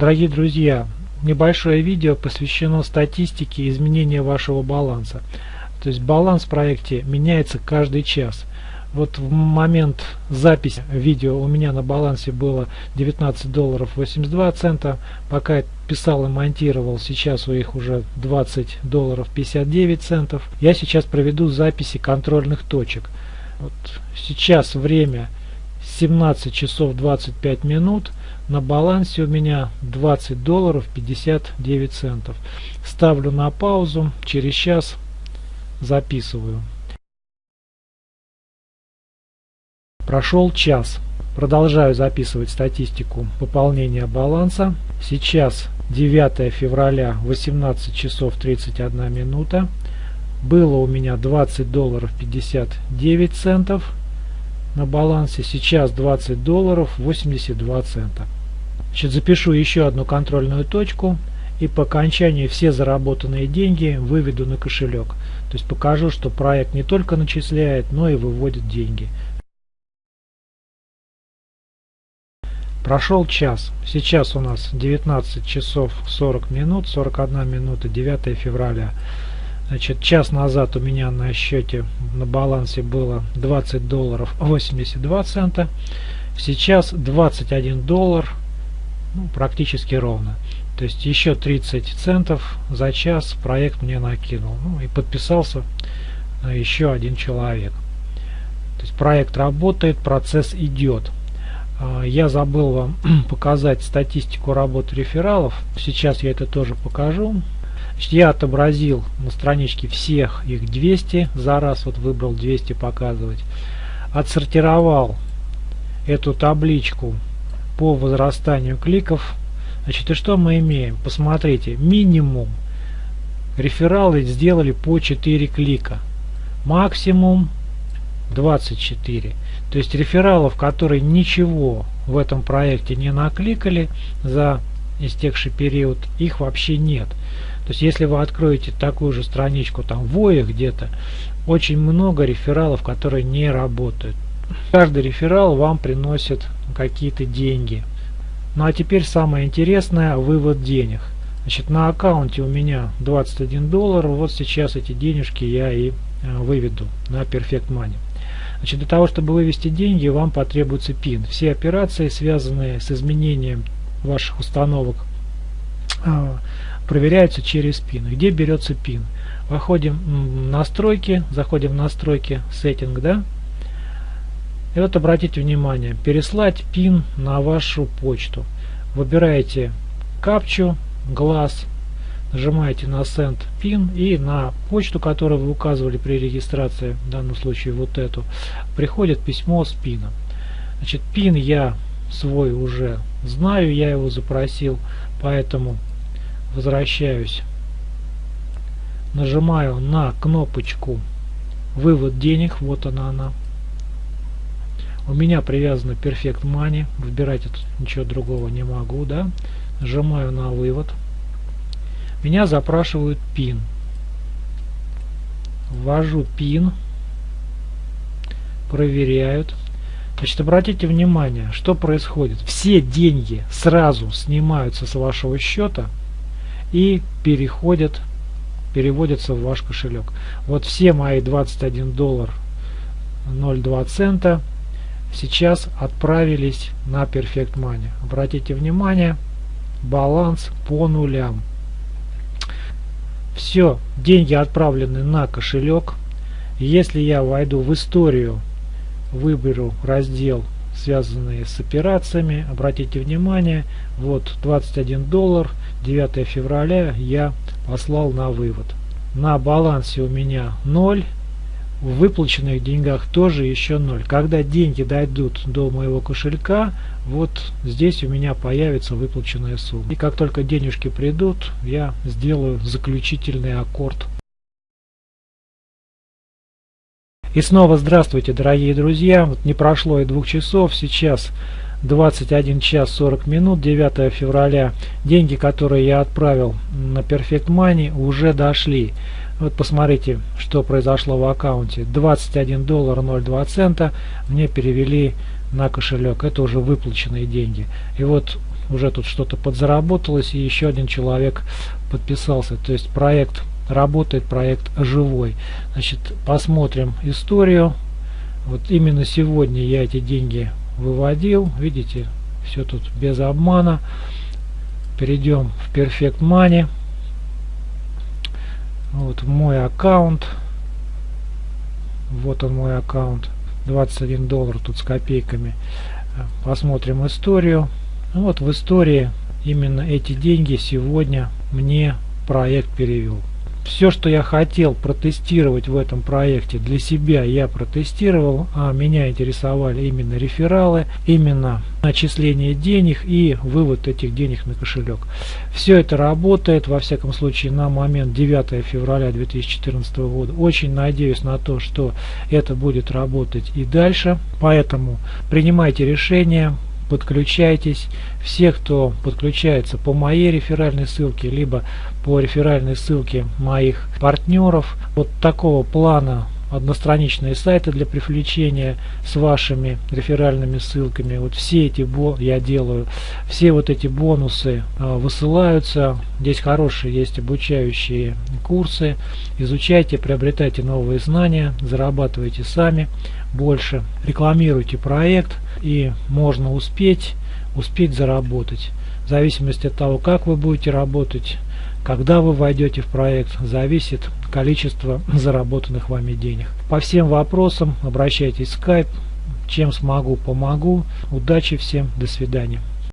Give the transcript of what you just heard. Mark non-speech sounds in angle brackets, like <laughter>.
Дорогие друзья, небольшое видео посвящено статистике изменения вашего баланса. То есть баланс в проекте меняется каждый час. Вот в момент записи видео у меня на балансе было 19 долларов 82 цента. Пока я писал и монтировал, сейчас у них уже 20 долларов 59 центов. Я сейчас проведу записи контрольных точек. Вот сейчас время 17 часов 25 минут. На балансе у меня 20 долларов 59 центов. Ставлю на паузу. Через час записываю. Прошел час. Продолжаю записывать статистику пополнения баланса. Сейчас 9 февраля 18 часов 31 минута. Было у меня 20 долларов 59 центов на балансе. Сейчас 20 долларов 82 цента. Значит, запишу еще одну контрольную точку и по окончании все заработанные деньги выведу на кошелек. То есть покажу, что проект не только начисляет, но и выводит деньги. Прошел час. Сейчас у нас 19 часов 40 минут, 41 минута, 9 февраля. Значит, час назад у меня на счете на балансе было 20 долларов 82 цента. Сейчас 21 доллар, ну, практически ровно. То есть еще 30 центов за час проект мне накинул. Ну, и подписался еще один человек. То есть проект работает, процесс идет. А, я забыл вам <clears throat> показать статистику работы рефералов. Сейчас я это тоже покажу. Значит, я отобразил на страничке всех их 200. За раз вот выбрал 200 показывать. Отсортировал эту табличку по возрастанию кликов. Значит, и что мы имеем? Посмотрите, минимум рефералы сделали по 4 клика. Максимум 24. То есть рефералов, которые ничего в этом проекте не накликали за истекший период, их вообще нет. То есть если вы откроете такую же страничку там в ОИ где-то, очень много рефералов, которые не работают. Каждый реферал вам приносит какие-то деньги. Ну а теперь самое интересное, вывод денег. Значит, на аккаунте у меня 21 доллар, вот сейчас эти денежки я и э, выведу на Perfect Money. Значит, для того, чтобы вывести деньги, вам потребуется PIN. Все операции, связанные с изменением ваших установок, а, проверяются через PIN. Где берется PIN? Выходим в настройки, заходим в настройки, сеттинг, да? И вот обратите внимание, переслать PIN на вашу почту. Выбираете капчу, глаз, нажимаете на Send PIN и на почту, которую вы указывали при регистрации, в данном случае вот эту, приходит письмо с PIN. Значит, PIN я свой уже знаю, я его запросил, поэтому возвращаюсь, нажимаю на кнопочку вывод денег, вот она она. У меня привязано Perfect Money, выбирать тут ничего другого не могу, да. Нажимаю на вывод. Меня запрашивают PIN. Ввожу PIN. Проверяют. Значит, обратите внимание, что происходит. Все деньги сразу снимаются с вашего счета и переходят, переводятся в ваш кошелек. Вот все мои 21 доллар 0,2 цента сейчас отправились на Perfect Money. Обратите внимание, баланс по нулям. Все, деньги отправлены на кошелек. Если я войду в историю, выберу раздел связанные с операциями, обратите внимание, вот 21 доллар, 9 февраля я послал на вывод. На балансе у меня 0, в выплаченных деньгах тоже еще 0. Когда деньги дойдут до моего кошелька, вот здесь у меня появится выплаченная сумма. И как только денежки придут, я сделаю заключительный аккорд. И снова здравствуйте, дорогие друзья. Вот не прошло и двух часов, сейчас 21 час 40 минут, 9 февраля. Деньги, которые я отправил на Perfect Money, уже дошли. Вот посмотрите, что произошло в аккаунте. 21 доллар 02 цента мне перевели на кошелек. Это уже выплаченные деньги. И вот уже тут что-то подзаработалось и еще один человек подписался. То есть проект работает, проект живой. Значит, посмотрим историю. Вот именно сегодня я эти деньги выводил. Видите, все тут без обмана. Перейдем в Perfect Money. Вот мой аккаунт. Вот он мой аккаунт. 21 доллар тут с копейками. Посмотрим историю. Вот в истории именно эти деньги сегодня мне проект перевел все, что я хотел протестировать в этом проекте для себя, я протестировал. А меня интересовали именно рефералы, именно начисление денег и вывод этих денег на кошелек. Все это работает, во всяком случае, на момент 9 февраля 2014 года. Очень надеюсь на то, что это будет работать и дальше. Поэтому принимайте решения, подключайтесь. Все, кто подключается по моей реферальной ссылке, либо по реферальной ссылке моих партнеров, вот такого плана одностраничные сайты для привлечения с вашими реферальными ссылками. Вот все эти бо я делаю, все вот эти бонусы э, высылаются. Здесь хорошие есть обучающие курсы. Изучайте, приобретайте новые знания, зарабатывайте сами больше, рекламируйте проект и можно успеть, успеть заработать. В зависимости от того, как вы будете работать, когда вы войдете в проект, зависит количество <laughs> заработанных вами денег. По всем вопросам обращайтесь в Skype. Чем смогу, помогу. Удачи всем. До свидания.